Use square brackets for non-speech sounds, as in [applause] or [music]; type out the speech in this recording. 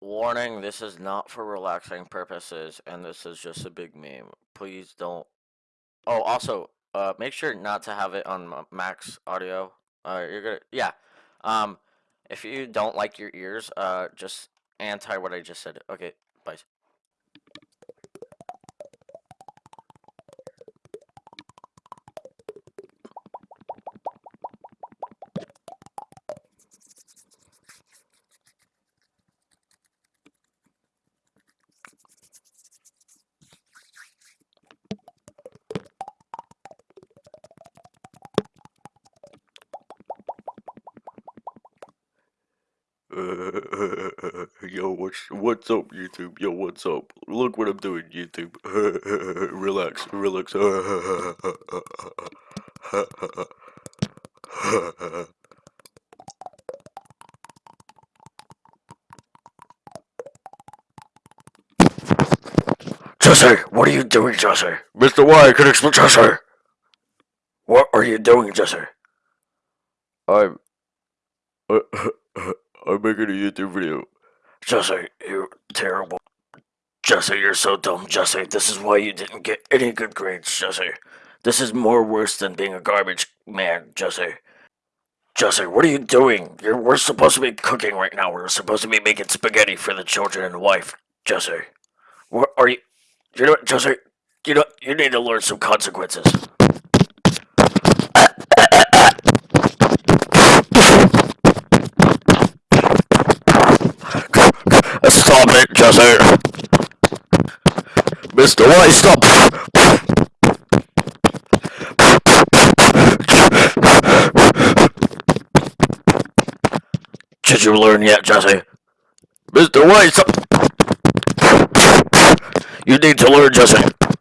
Warning, this is not for relaxing purposes, and this is just a big meme. Please don't. Oh, also, uh, make sure not to have it on max audio. Uh, you're gonna, yeah. Um, if you don't like your ears, uh, just anti what I just said. Okay, bye. [laughs] Yo, what's what's up, YouTube? Yo, what's up? Look what I'm doing, YouTube. [laughs] relax, relax. [laughs] Jesse, what are you doing, Jesse? Mr. Y, can explain, Jesse! What are you doing, Jesse? I'm, I'm uh, making a YouTube video. Jesse, you're terrible. Jesse, you're so dumb, Jesse. This is why you didn't get any good grades, Jesse. This is more worse than being a garbage man, Jesse. Jesse, what are you doing? You're, we're supposed to be cooking right now. We're supposed to be making spaghetti for the children and wife, Jesse. What are you? You know what, Jesse? You know, you need to learn some consequences. It, Jesse. Mr. White, stop! Did you learn yet, Jesse? Mr. Y, stop! You need to learn, Jesse.